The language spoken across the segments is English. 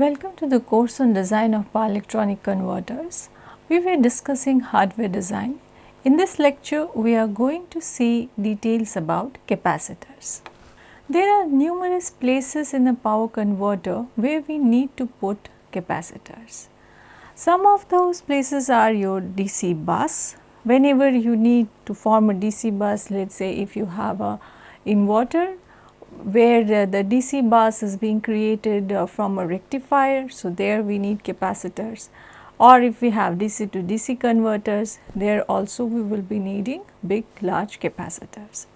Welcome to the course on design of power electronic converters. We were discussing hardware design. In this lecture, we are going to see details about capacitors. There are numerous places in a power converter where we need to put capacitors. Some of those places are your DC bus. Whenever you need to form a DC bus, let us say if you have a inverter where the DC bus is being created uh, from a rectifier. So, there we need capacitors or if we have DC to DC converters there also we will be needing big large capacitors.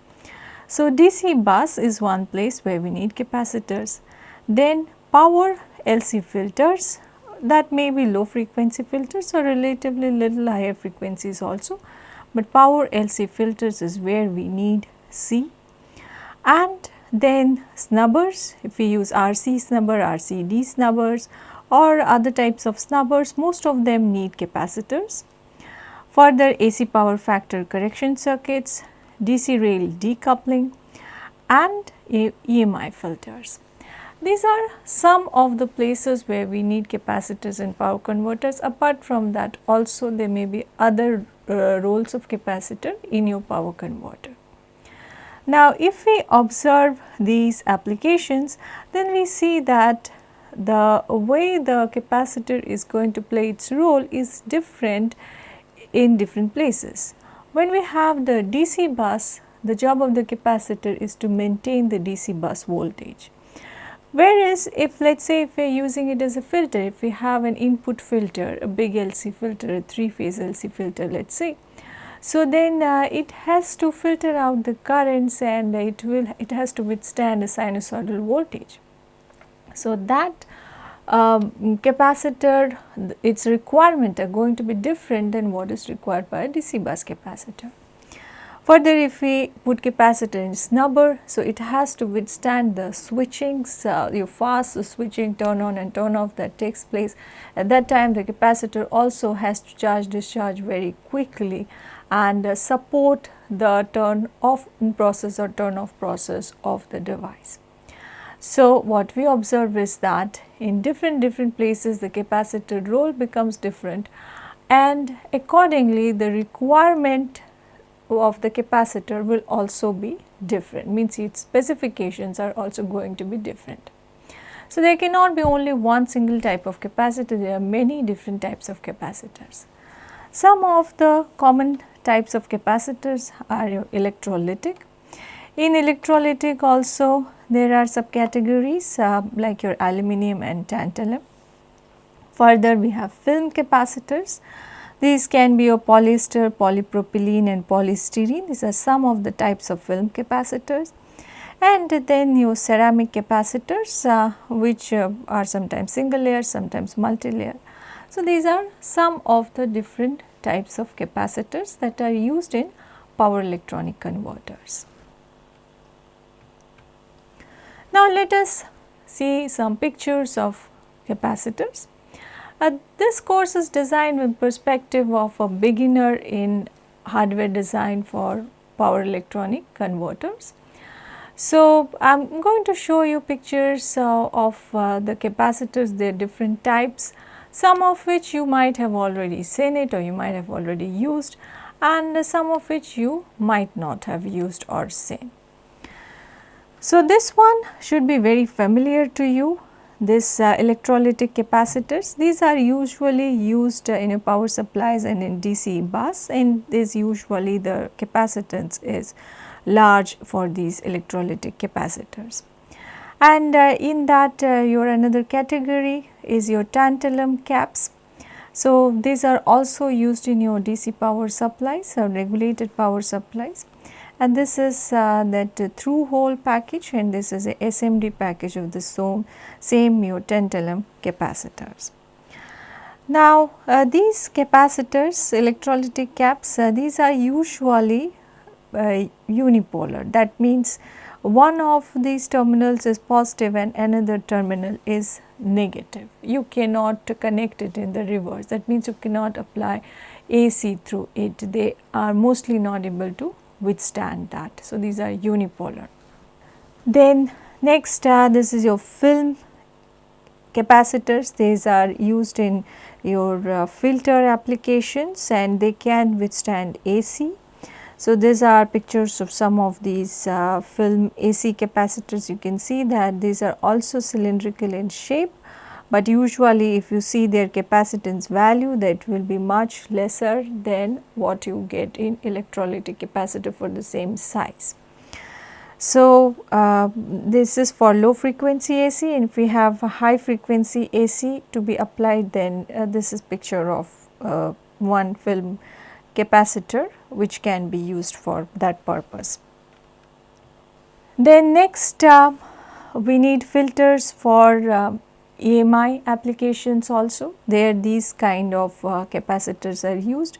So, DC bus is one place where we need capacitors. Then power LC filters that may be low frequency filters or relatively little higher frequencies also, but power LC filters is where we need C and then snubbers, if we use RC snubber, RCD snubbers or other types of snubbers, most of them need capacitors. Further AC power factor correction circuits, DC rail decoupling and EMI filters. These are some of the places where we need capacitors and power converters. Apart from that also there may be other uh, roles of capacitor in your power converter. Now, if we observe these applications, then we see that the way the capacitor is going to play its role is different in different places. When we have the DC bus, the job of the capacitor is to maintain the DC bus voltage. Whereas, if let us say if we are using it as a filter, if we have an input filter, a big LC filter, a 3 phase LC filter let us say, so, then uh, it has to filter out the currents and it will it has to withstand a sinusoidal voltage. So, that um, capacitor its requirement are going to be different than what is required by a DC bus capacitor. Further if we put capacitor in snubber, so it has to withstand the switchings, uh, your fast switching turn on and turn off that takes place. At that time the capacitor also has to charge discharge very quickly and support the turn off process or turn off process of the device. So, what we observe is that in different different places the capacitor role becomes different and accordingly the requirement of the capacitor will also be different means its specifications are also going to be different. So, there cannot be only one single type of capacitor there are many different types of capacitors. Some of the common types of capacitors are electrolytic. In electrolytic also there are subcategories uh, like your aluminum and tantalum. Further we have film capacitors. These can be your polyester, polypropylene and polystyrene. These are some of the types of film capacitors. And then your ceramic capacitors uh, which uh, are sometimes single layer, sometimes multi-layer. So, these are some of the different types of capacitors that are used in power electronic converters. Now, let us see some pictures of capacitors. Uh, this course is designed with perspective of a beginner in hardware design for power electronic converters. So, I am going to show you pictures uh, of uh, the capacitors, their different types some of which you might have already seen it or you might have already used and some of which you might not have used or seen. So, this one should be very familiar to you this uh, electrolytic capacitors these are usually used uh, in a power supplies and in DC bus and this usually the capacitance is large for these electrolytic capacitors. And uh, in that uh, your another category is your tantalum caps. So, these are also used in your DC power supplies or regulated power supplies and this is uh, that through hole package and this is a SMD package of the same, same your tantalum capacitors. Now, uh, these capacitors electrolytic caps uh, these are usually uh, unipolar that means one of these terminals is positive and another terminal is negative. You cannot connect it in the reverse that means you cannot apply AC through it they are mostly not able to withstand that. So, these are unipolar. Then next uh, this is your film capacitors these are used in your uh, filter applications and they can withstand AC. So, these are pictures of some of these uh, film AC capacitors you can see that these are also cylindrical in shape but usually if you see their capacitance value that will be much lesser than what you get in electrolytic capacitor for the same size. So, uh, this is for low frequency AC and if we have high frequency AC to be applied then uh, this is picture of uh, one film capacitor which can be used for that purpose. Then next uh, we need filters for uh, EMI applications also there these kind of uh, capacitors are used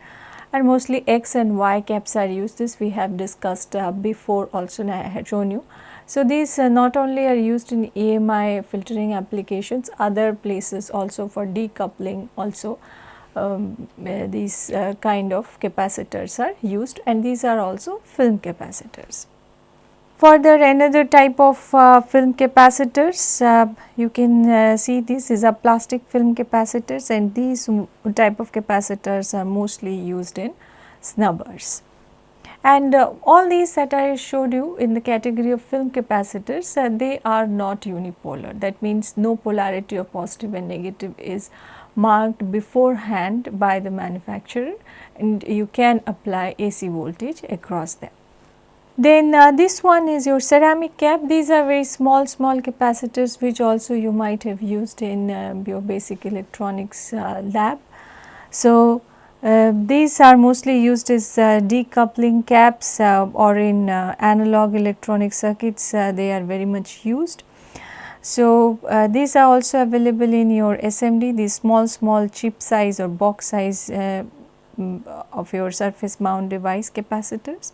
and mostly X and Y caps are used this we have discussed uh, before also I had shown you. So, these uh, not only are used in EMI filtering applications other places also for decoupling also um, uh, these uh, kind of capacitors are used and these are also film capacitors. Further another type of uh, film capacitors uh, you can uh, see this is a plastic film capacitors and these type of capacitors are mostly used in snubbers. And uh, all these that I showed you in the category of film capacitors they are not unipolar that means no polarity of positive and negative is marked beforehand by the manufacturer and you can apply AC voltage across them. Then uh, this one is your ceramic cap. These are very small, small capacitors which also you might have used in uh, your basic electronics uh, lab. So, uh, these are mostly used as uh, decoupling caps uh, or in analog electronic circuits they are very much used. So, these are also available in your SMD these small small chip size or box size mm, of your surface mount device capacitors.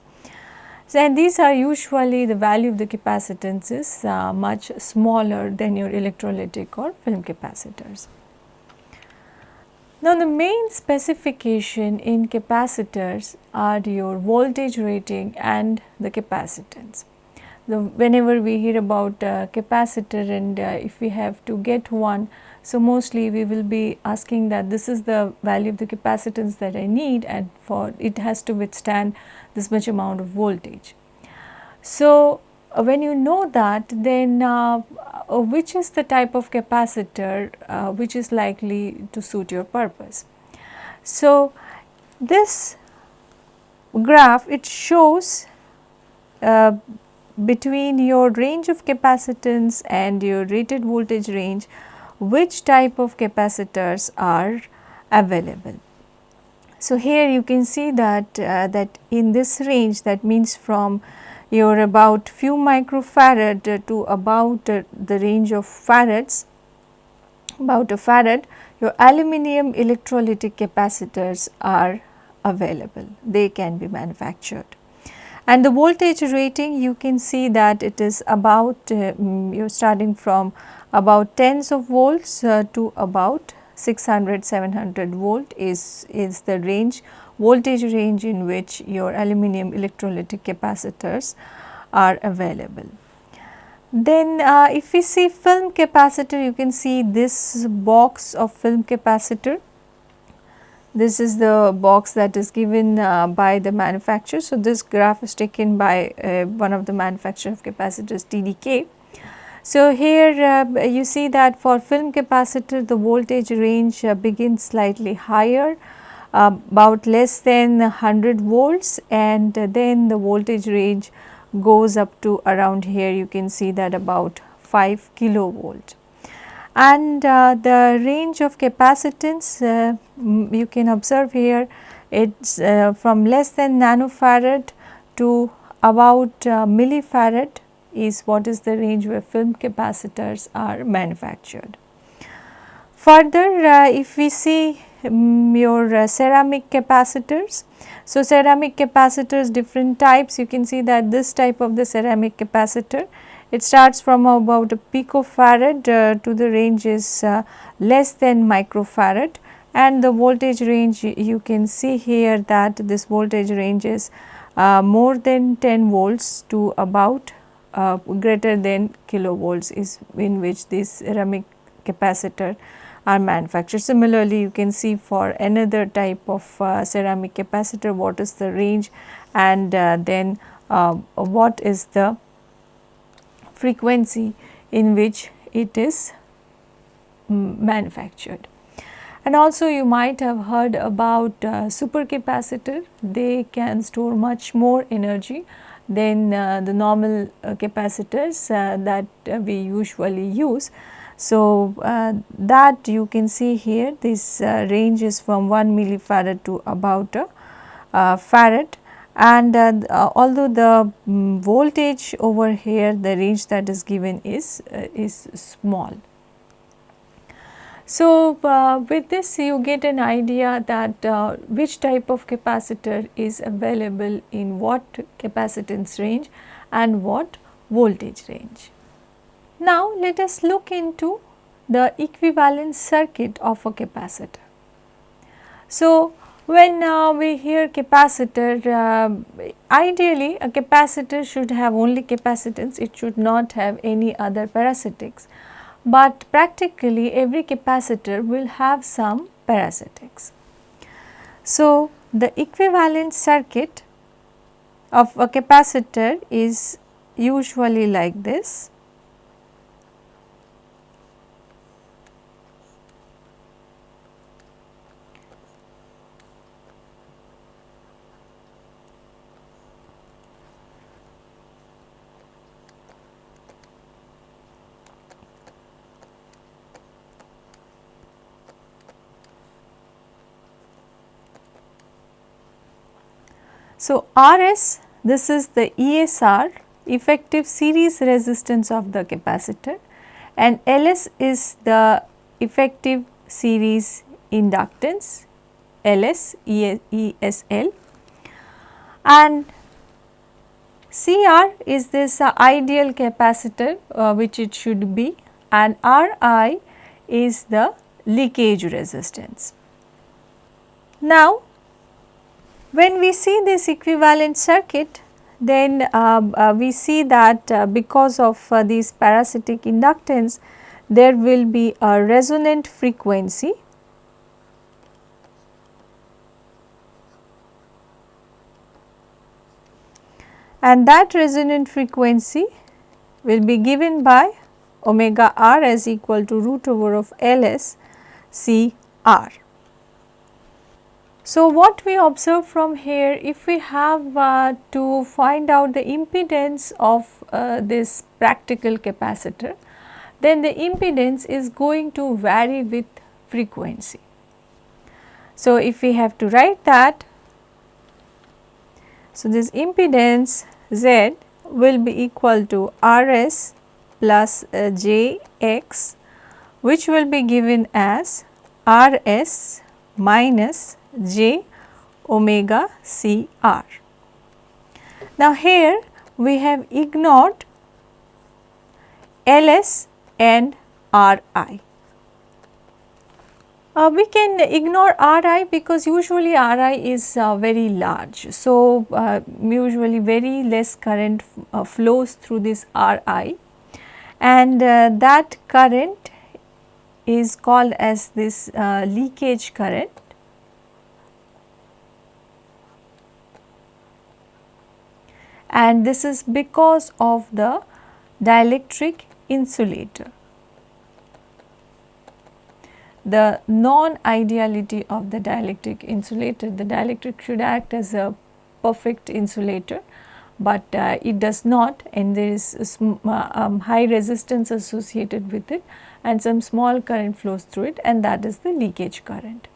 So, and these are usually the value of the capacitance is uh, much smaller than your electrolytic or film capacitors. Now, the main specification in capacitors are your voltage rating and the capacitance. The, whenever we hear about uh, capacitor and uh, if we have to get one, so mostly we will be asking that this is the value of the capacitance that I need and for it has to withstand this much amount of voltage. So, uh, when you know that then uh, uh, which is the type of capacitor uh, which is likely to suit your purpose. So, this graph it shows uh, between your range of capacitance and your rated voltage range which type of capacitors are available. So, here you can see that uh, that in this range that means from your about few microfarad to about uh, the range of farads about a farad your aluminum electrolytic capacitors are available they can be manufactured and the voltage rating you can see that it is about uh, mm, you are starting from about tens of volts uh, to about 600 700 volt is, is the range voltage range in which your aluminum electrolytic capacitors are available. Then uh, if we see film capacitor you can see this box of film capacitor this is the box that is given uh, by the manufacturer. So, this graph is taken by uh, one of the manufacturer of capacitors TDK. So, here uh, you see that for film capacitor the voltage range uh, begins slightly higher uh, about less than 100 volts and then the voltage range goes up to around here you can see that about 5 kilovolt. And uh, the range of capacitance uh, you can observe here it is uh, from less than nanofarad to about millifarad is what is the range where film capacitors are manufactured. Further, uh, if we see um, your uh, ceramic capacitors, so ceramic capacitors different types you can see that this type of the ceramic capacitor it starts from about a picofarad uh, to the range is uh, less than microfarad and the voltage range you can see here that this voltage range is uh, more than 10 volts to about uh, greater than kilovolts is in which these ceramic capacitor are manufactured. Similarly, you can see for another type of uh, ceramic capacitor what is the range and uh, then what is the frequency in which it is manufactured. And also you might have heard about uh, supercapacitor, they can store much more energy than uh, the normal uh, capacitors uh, that uh, we usually use. So, uh, that you can see here this range is from 1 millifarad to about a farad and although the um, voltage over here the range that is given is, is small. So, uh, with this you get an idea that uh, which type of capacitor is available in what capacitance range and what voltage range. Now, let us look into the equivalent circuit of a capacitor. So, when uh, we hear capacitor, uh, ideally a capacitor should have only capacitance, it should not have any other parasitics but practically every capacitor will have some parasitics. So, the equivalent circuit of a capacitor is usually like this So, RS this is the ESR effective series resistance of the capacitor and LS is the effective series inductance LS ESL and CR is this uh, ideal capacitor uh, which it should be and RI is the leakage resistance. Now, when we see this equivalent circuit then uh, uh, we see that uh, because of uh, these parasitic inductance there will be a resonant frequency and that resonant frequency will be given by omega r as equal to root over of L s C r. So, what we observe from here if we have uh, to find out the impedance of uh, this practical capacitor then the impedance is going to vary with frequency. So, if we have to write that so this impedance Z will be equal to Rs plus uh, Jx which will be given as Rs minus j omega c r. Now, here we have ignored L s and R i. Uh, we can ignore Ri because usually Ri is uh, very large. So, uh, usually very less current uh, flows through this Ri and uh, that current is called as this uh, leakage current and this is because of the dielectric insulator. The non-ideality of the dielectric insulator, the dielectric should act as a perfect insulator, but uh, it does not and there is uh, um, high resistance associated with it and some small current flows through it and that is the leakage current.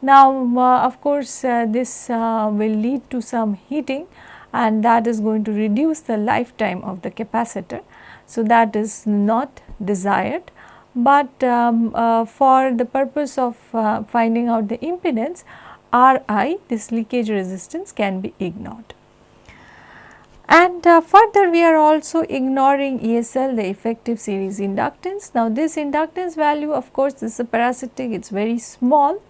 Now, uh, of course, uh, this uh, will lead to some heating and that is going to reduce the lifetime of the capacitor. So, that is not desired, but um, uh, for the purpose of uh, finding out the impedance Ri this leakage resistance can be ignored. And uh, further we are also ignoring ESL the effective series inductance. Now this inductance value of course this is a parasitic it is very small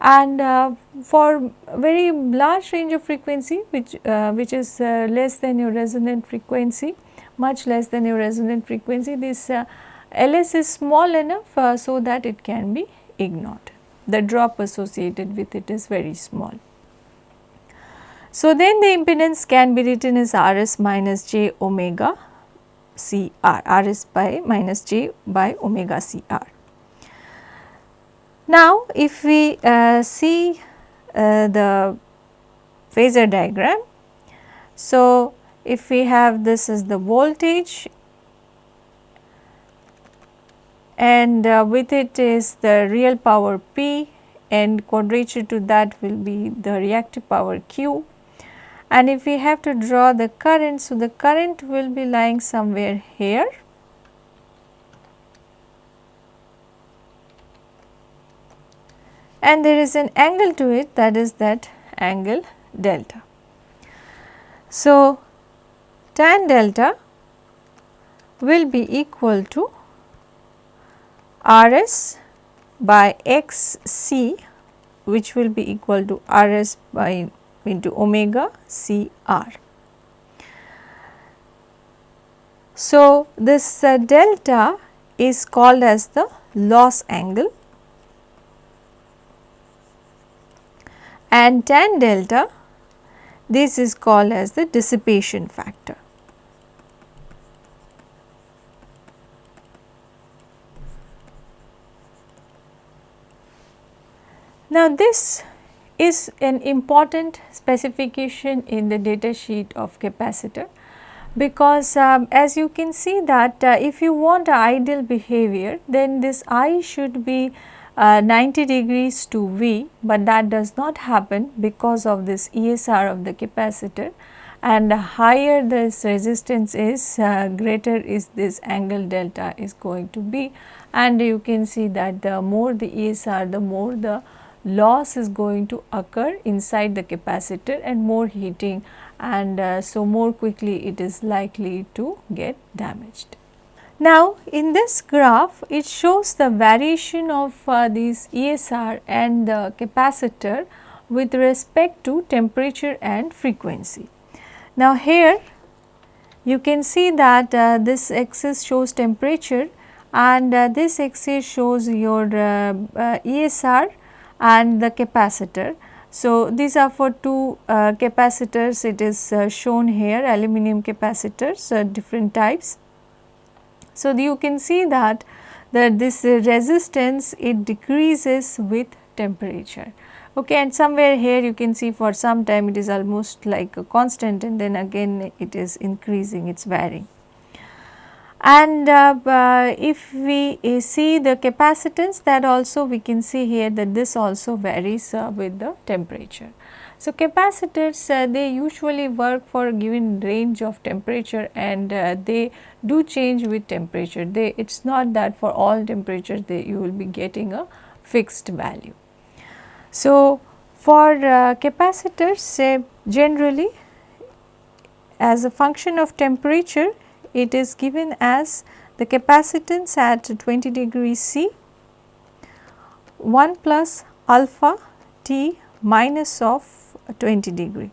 and uh, for very large range of frequency which uh, which is uh, less than your resonant frequency much less than your resonant frequency this uh, Ls is small enough uh, so that it can be ignored. The drop associated with it is very small. So, then the impedance can be written as Rs minus j omega C r, Rs by minus j by omega C r. Now, if we uh, see uh, the phasor diagram, so if we have this as the voltage and uh, with it is the real power P and quadrature to that will be the reactive power Q and if we have to draw the current, so the current will be lying somewhere here. And there is an angle to it that is that angle delta. So, tan delta will be equal to Rs by xc which will be equal to Rs by into omega C r. So, this uh, delta is called as the loss angle and tan delta this is called as the dissipation factor. Now, this is an important specification in the data sheet of capacitor because um, as you can see that uh, if you want ideal behavior then this I should be uh, 90 degrees to V, but that does not happen because of this ESR of the capacitor. And higher this resistance is uh, greater is this angle delta is going to be. And you can see that the more the ESR the more the loss is going to occur inside the capacitor and more heating. And uh, so more quickly it is likely to get damaged. Now, in this graph it shows the variation of uh, these ESR and the capacitor with respect to temperature and frequency. Now, here you can see that uh, this axis shows temperature and uh, this axis shows your uh, uh, ESR and the capacitor. So, these are for two uh, capacitors it is shown here aluminum capacitors different types. So, you can see that that this resistance it decreases with temperature okay and somewhere here you can see for some time it is almost like a constant and then again it is increasing it is varying and uh, uh, if we uh, see the capacitance that also we can see here that this also varies uh, with the temperature. So, capacitors uh, they usually work for a given range of temperature and uh, they do change with temperature. They it is not that for all temperatures they you will be getting a fixed value. So, for capacitors say generally as a function of temperature it is given as the capacitance at 20 degree C 1 plus alpha t minus of 20 degree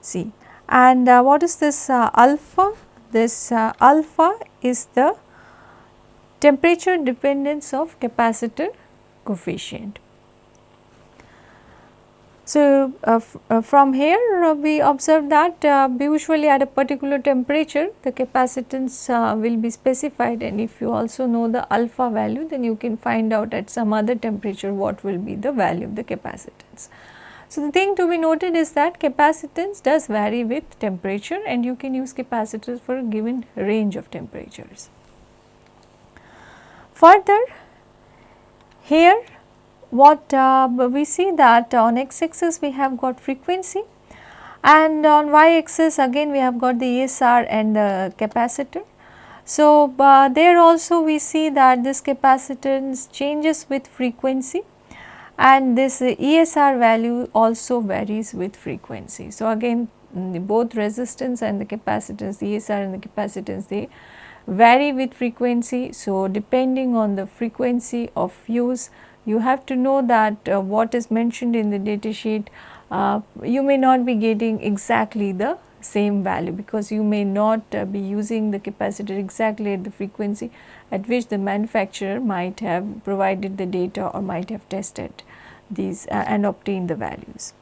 C. And uh, what is this uh, alpha? This uh, alpha is the temperature dependence of capacitor coefficient. So, uh, uh, from here uh, we observe that usually at a particular temperature the capacitance will be specified and if you also know the alpha value then you can find out at some other temperature what will be the value of the capacitance. So, the thing to be noted is that capacitance does vary with temperature and you can use capacitors for a given range of temperatures. Further here what uh, we see that on x axis we have got frequency and on y axis again we have got the ESR and the capacitor. So, uh, there also we see that this capacitance changes with frequency and this ESR value also varies with frequency. So, again both resistance and the capacitance, the ESR and the capacitance they vary with frequency. So, depending on the frequency of use you have to know that uh, what is mentioned in the data sheet uh, you may not be getting exactly the same value because you may not uh, be using the capacitor exactly at the frequency at which the manufacturer might have provided the data or might have tested these uh, and obtained the values.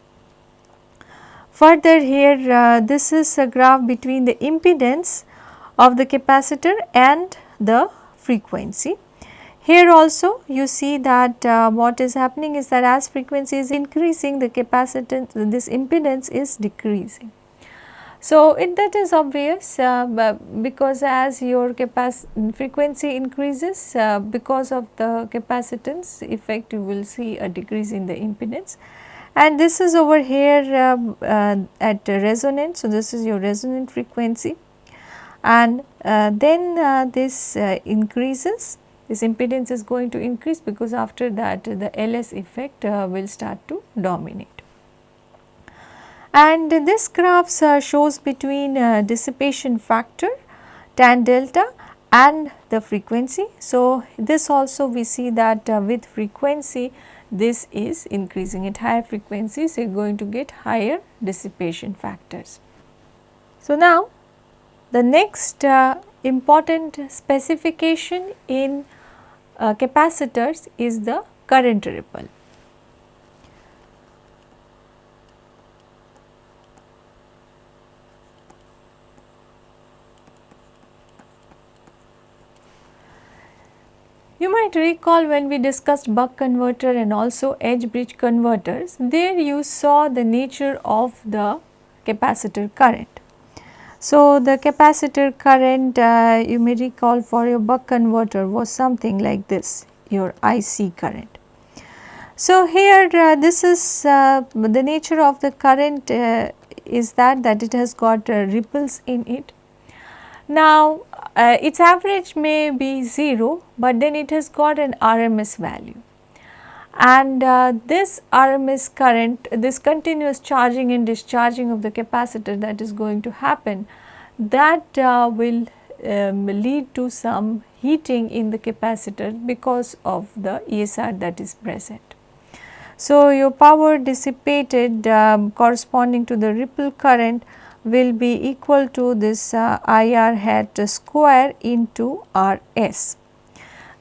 Further here uh, this is a graph between the impedance of the capacitor and the frequency. Here also you see that uh, what is happening is that as frequency is increasing the capacitance this impedance is decreasing. So, it that is obvious uh, because as your frequency increases uh, because of the capacitance effect you will see a decrease in the impedance. And this is over here um, uh, at resonance. So, this is your resonant frequency. And uh, then uh, this uh, increases. This impedance is going to increase because after that the LS effect will start to dominate and this graph shows between uh, dissipation factor tan delta and the frequency. So, this also we see that uh, with frequency this is increasing at higher frequencies you are going to get higher dissipation factors. So, now the next uh, important specification in uh, capacitors is the current ripple. You might recall when we discussed buck converter and also H-bridge converters, there you saw the nature of the capacitor current. So, the capacitor current uh, you may recall for your buck converter was something like this your IC current. So, here uh, this is uh, the nature of the current uh, is that that it has got uh, ripples in it. Now, uh, its average may be 0, but then it has got an RMS value and uh, this RMS current, this continuous charging and discharging of the capacitor that is going to happen that uh, will um, lead to some heating in the capacitor because of the ESR that is present. So, your power dissipated um, corresponding to the ripple current will be equal to this uh, IR hat square into RS.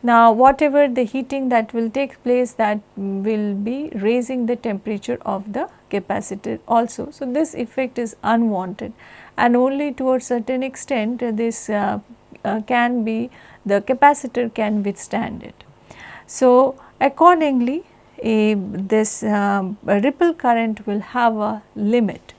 Now, whatever the heating that will take place that will be raising the temperature of the capacitor also. So, this effect is unwanted and only to a certain extent uh, this uh, uh, can be the capacitor can withstand it. So, accordingly this um, ripple current will have a limit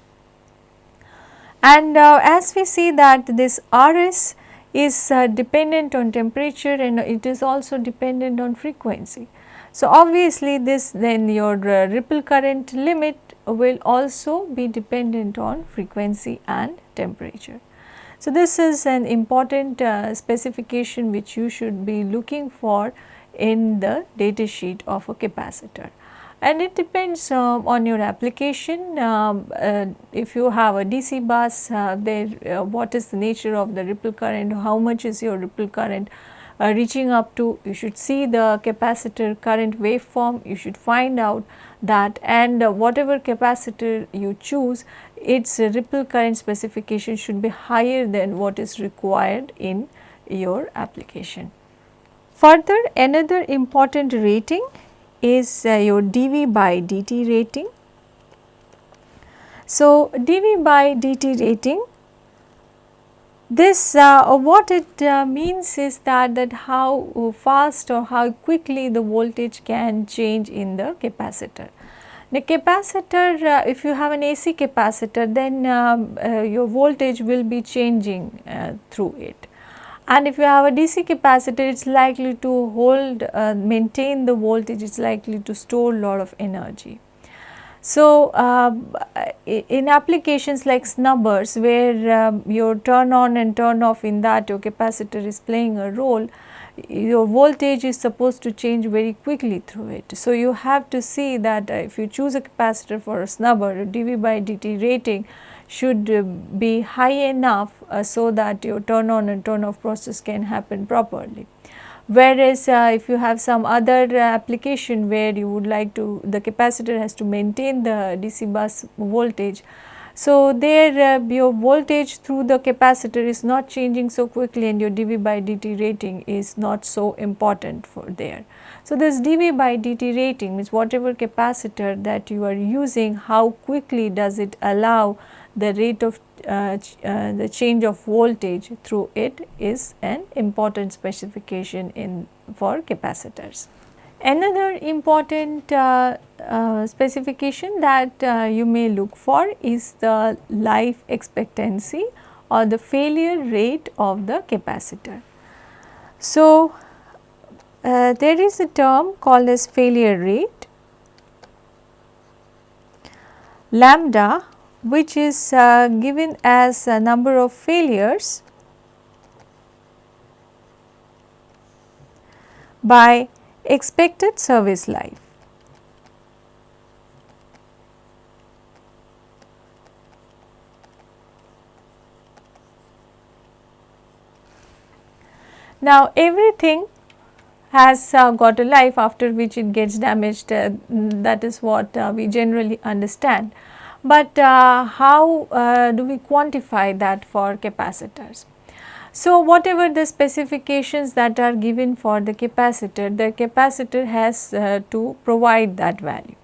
and uh, as we see that this RS is uh, dependent on temperature and it is also dependent on frequency. So, obviously this then your uh, ripple current limit will also be dependent on frequency and temperature. So, this is an important uh, specification which you should be looking for in the data sheet of a capacitor and it depends uh, on your application. Um, uh, if you have a DC bus, uh, there uh, what is the nature of the ripple current, how much is your ripple current uh, reaching up to, you should see the capacitor current waveform, you should find out that and uh, whatever capacitor you choose, its ripple current specification should be higher than what is required in your application. Further another important rating is uh, your dV by dt rating. So, dV by dt rating this uh, what it uh, means is that that how fast or how quickly the voltage can change in the capacitor. The capacitor uh, if you have an AC capacitor then um, uh, your voltage will be changing uh, through it and if you have a DC capacitor it is likely to hold uh, maintain the voltage it is likely to store a lot of energy. So, uh, in applications like snubbers where um, your turn on and turn off in that your capacitor is playing a role, your voltage is supposed to change very quickly through it. So, you have to see that if you choose a capacitor for a snubber dV by dt rating should uh, be high enough uh, so that your turn on and turn off process can happen properly. Whereas, uh, if you have some other application where you would like to the capacitor has to maintain the DC bus voltage So, there uh, your voltage through the capacitor is not changing so quickly and your dV by dt rating is not so important for there. So, this dV by dt rating means whatever capacitor that you are using how quickly does it allow the rate of uh, ch uh, the change of voltage through it is an important specification in for capacitors. Another important uh, uh, specification that uh, you may look for is the life expectancy or the failure rate of the capacitor. So, uh, there is a term called as failure rate lambda which is uh, given as a number of failures by expected service life. Now, everything has uh, got a life after which it gets damaged uh, that is what uh, we generally understand. But uh, how uh, do we quantify that for capacitors? So, whatever the specifications that are given for the capacitor, the capacitor has uh, to provide that value.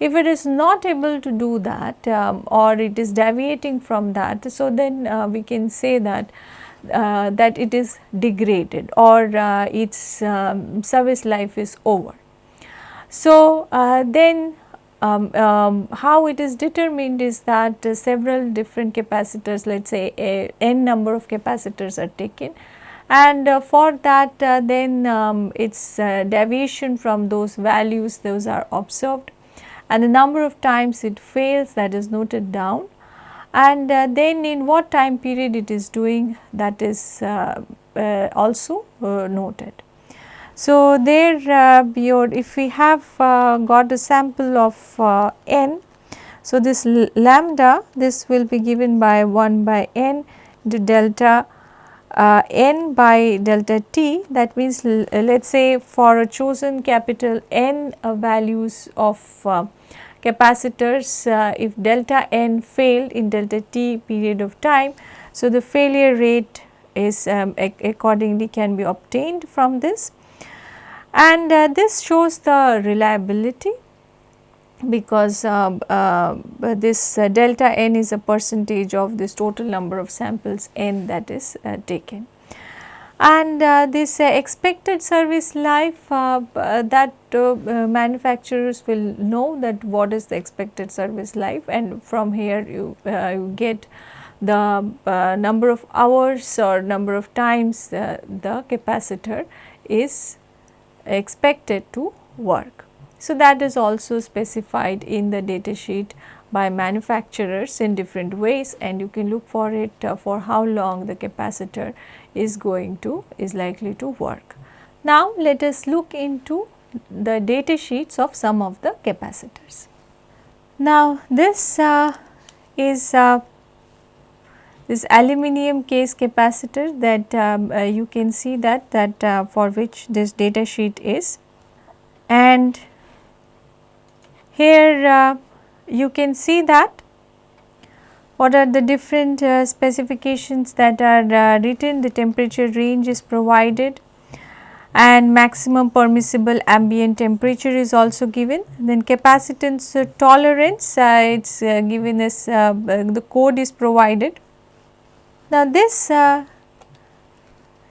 If it is not able to do that um, or it is deviating from that, so then uh, we can say that uh, that it is degraded or uh, its um, service life is over. So, uh, then um, um, how it is determined is that uh, several different capacitors let us say a n number of capacitors are taken. And uh, for that uh, then um, its uh, deviation from those values those are observed. And the number of times it fails that is noted down. And uh, then in what time period it is doing that is uh, also noted. So, there uh, your if we have uh, got a sample of uh, n, so this lambda this will be given by 1 by n into delta uh, n by delta t that means let us say for a chosen capital N uh, values of capacitors if delta n failed in delta t period of time. So, the failure rate is um, accordingly can be obtained from this and uh, this shows the reliability because uh, uh, this uh, delta n is a percentage of this total number of samples n that is uh, taken. And uh, this expected service life that manufacturers will know that what is the expected service life and from here you, you get the number of hours or number of times the capacitor is expected to work. So, that is also specified in the data sheet by manufacturers in different ways and you can look for it uh, for how long the capacitor is going to is likely to work. Now, let us look into the data sheets of some of the capacitors. Now, this uh, is uh, this aluminum case capacitor that um, uh, you can see that that uh, for which this data sheet is. And here uh, you can see that what are the different uh, specifications that are uh, written the temperature range is provided and maximum permissible ambient temperature is also given. Then capacitance tolerance uh, it is given as the code is provided now, this uh,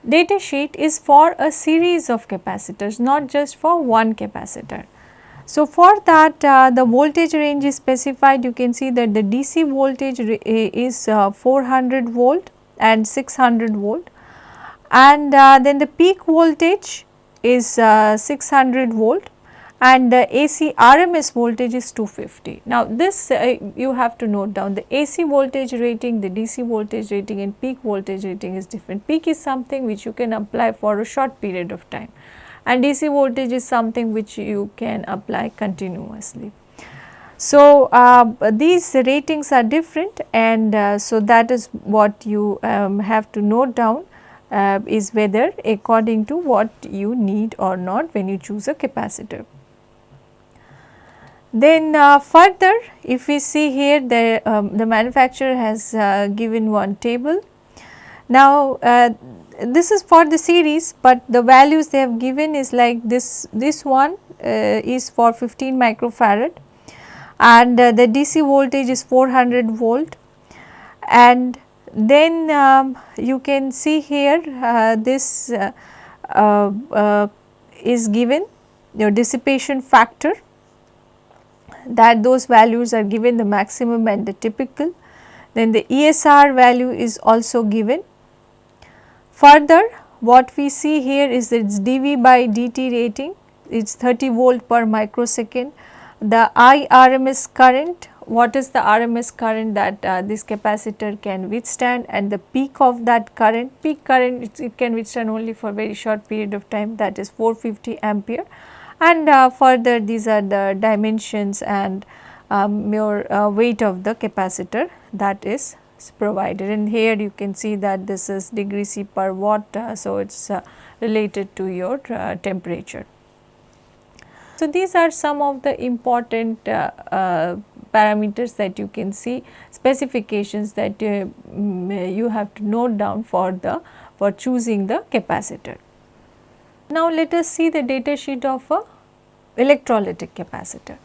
data sheet is for a series of capacitors not just for one capacitor. So, for that uh, the voltage range is specified. You can see that the DC voltage is uh, 400 volt and 600 volt. And uh, then the peak voltage is uh, 600 volt and the AC RMS voltage is 250. Now, this uh, you have to note down the AC voltage rating, the DC voltage rating and peak voltage rating is different. Peak is something which you can apply for a short period of time and DC voltage is something which you can apply continuously. So, uh, these ratings are different and uh, so that is what you um, have to note down uh, is whether according to what you need or not when you choose a capacitor. Then uh, further if we see here the, um, the manufacturer has uh, given one table. Now uh, this is for the series, but the values they have given is like this, this one uh, is for 15 microfarad and uh, the DC voltage is 400 volt and then um, you can see here uh, this is given your dissipation factor that those values are given the maximum and the typical. Then the ESR value is also given. Further what we see here is its dV by dt rating it is 30 volt per microsecond. The IRMS current what is the RMS current that uh, this capacitor can withstand and the peak of that current peak current it, can withstand only for very short period of time that is 450 ampere and uh, further these are the dimensions and um, your uh, weight of the capacitor that is provided and here you can see that this is degree C per watt. Uh, so, it is uh, related to your uh, temperature. So, these are some of the important parameters that you can see specifications that you have to note down for the for choosing the capacitor. Now let us see the data sheet of a electrolytic capacitor.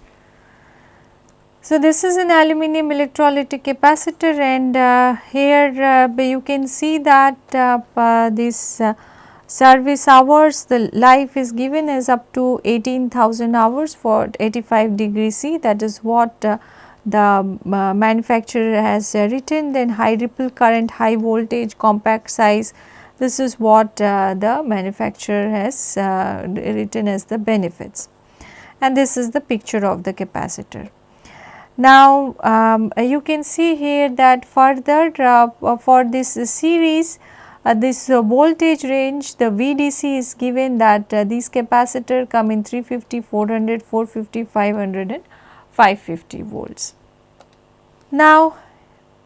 So this is an aluminum electrolytic capacitor and uh, here uh, you can see that uh, uh this uh, service hours the life is given as up to 18,000 hours for 85 degree C that is what uh, the manufacturer has written then high ripple current high voltage compact size this is what uh, the manufacturer has uh, written as the benefits and this is the picture of the capacitor. Now, um, you can see here that further uh, for this series uh, this uh, voltage range the VDC is given that uh, these capacitor come in 350, 400, 450, 500 and 550 volts. Now,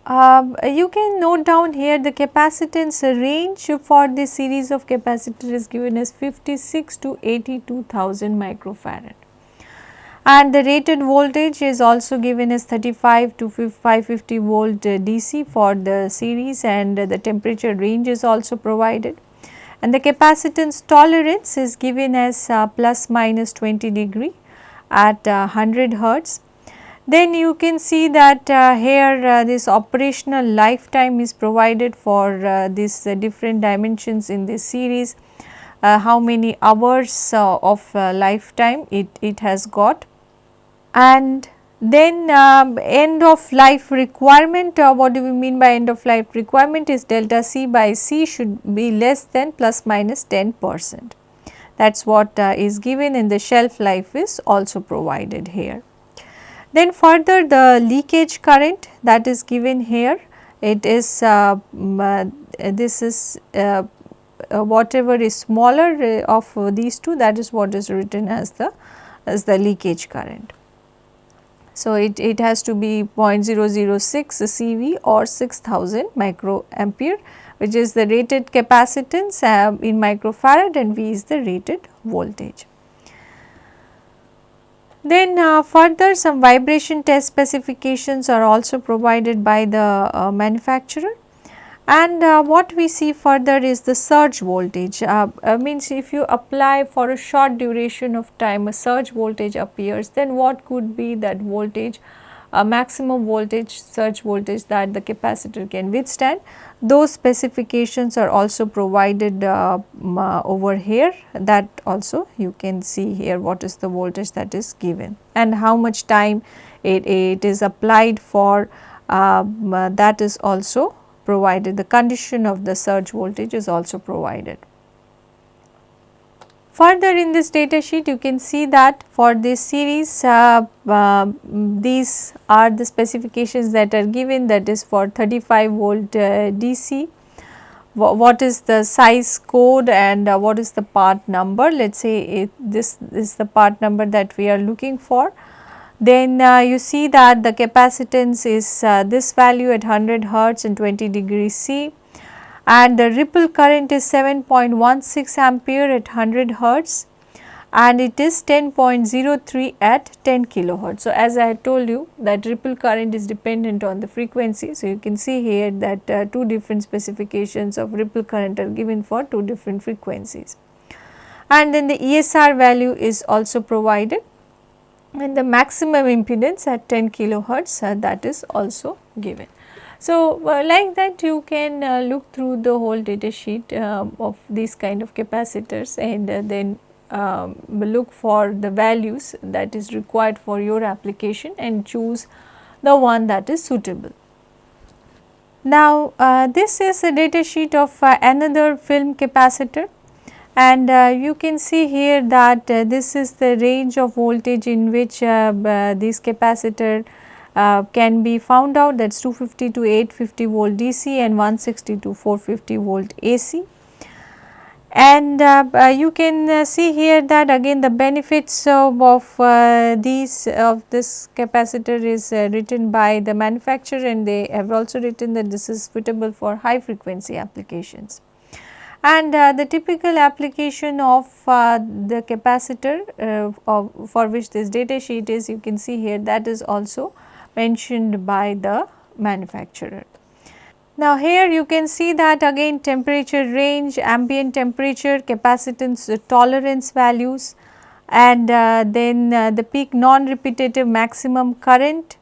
um, you can note down here the capacitance range for this series of capacitor is given as 56 to 82,000 microfarad. And the rated voltage is also given as 35 to 550 volt DC for the series and the temperature range is also provided. And the capacitance tolerance is given as uh, plus minus 20 degree at uh, 100 hertz then you can see that uh, here uh, this operational lifetime is provided for uh, these uh, different dimensions in this series, uh, how many hours uh, of lifetime it, it has got. And then um, end of life requirement, what do we mean by end of life requirement is delta C by C should be less than plus minus 10 percent. That is what is given in the shelf life is also provided here. Then further the leakage current that is given here it is uh, uh, this is uh, uh whatever is smaller uh, of these two that is what is written as the as the leakage current. So, it, it has to be 0.006 CV or 6000 microampere which is the rated capacitance uh, in microfarad and V is the rated voltage. Then uh, further some vibration test specifications are also provided by the uh, manufacturer. And uh, what we see further is the surge voltage. Uh, uh, means if you apply for a short duration of time a surge voltage appears then what could be that voltage a maximum voltage surge voltage that the capacitor can withstand. Those specifications are also provided uh, uh, over here. That also you can see here what is the voltage that is given and how much time it, it is applied for. Uh, that is also provided. The condition of the surge voltage is also provided. Further in this data sheet you can see that for this series uh, uh, these are the specifications that are given that is for 35 volt uh, DC. what is the size code and uh, what is the part number let us say it, this is the part number that we are looking for. Then uh, you see that the capacitance is uh, this value at 100 hertz and 20 degree C and the ripple current is 7.16 ampere at 100 hertz and it is 10.03 at 10 kilohertz. So, as I told you that ripple current is dependent on the frequency. So, you can see here that uh, two different specifications of ripple current are given for two different frequencies. And then the ESR value is also provided and the maximum impedance at 10 kilohertz uh, that is also given. So, uh, like that you can uh, look through the whole data sheet uh, of these kind of capacitors and then um, look for the values that is required for your application and choose the one that is suitable. Now, uh, this is a data sheet of uh, another film capacitor and uh, you can see here that this is the range of voltage in which this capacitor uh, can be found out that is 250 to 850 volt DC and 160 to 450 volt AC and uh, uh, you can uh, see here that again the benefits of, of these of this capacitor is written by the manufacturer and they have also written that this is suitable for high frequency applications. And the typical application of the capacitor of, for which this data sheet is you can see here that is also mentioned by the manufacturer. Now, here you can see that again temperature range, ambient temperature, capacitance tolerance values and uh, then uh, the peak non-repetitive maximum current.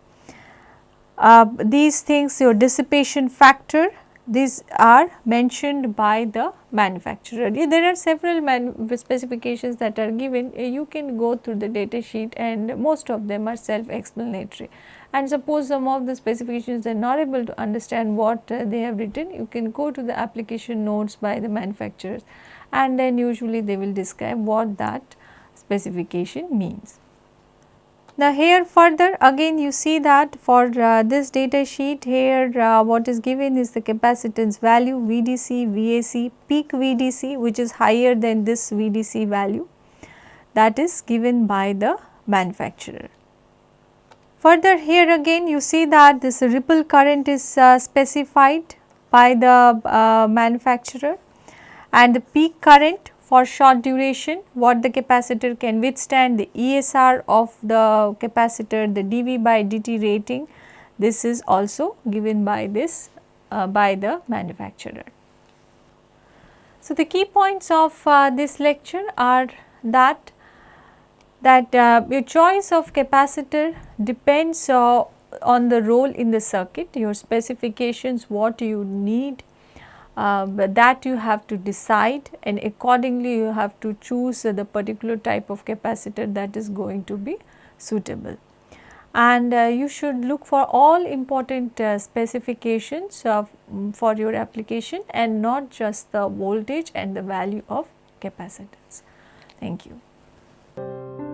Uh, these things your dissipation factor these are mentioned by the manufacturer. There are several specifications that are given you can go through the data sheet and most of them are self explanatory and suppose some of the specifications are not able to understand what uh, they have written, you can go to the application notes by the manufacturers and then usually they will describe what that specification means. Now, here further again you see that for uh, this data sheet here uh, what is given is the capacitance value VDC, VAC, peak VDC which is higher than this VDC value that is given by the manufacturer. Further here again you see that this ripple current is uh, specified by the uh, manufacturer and the peak current for short duration what the capacitor can withstand the ESR of the capacitor the dV by dt rating this is also given by this uh, by the manufacturer. So, the key points of uh, this lecture are that that uh, your choice of capacitor depends uh, on the role in the circuit, your specifications, what you need uh, that you have to decide and accordingly you have to choose the particular type of capacitor that is going to be suitable. And uh, you should look for all important uh, specifications for your application and not just the voltage and the value of capacitance. Thank you.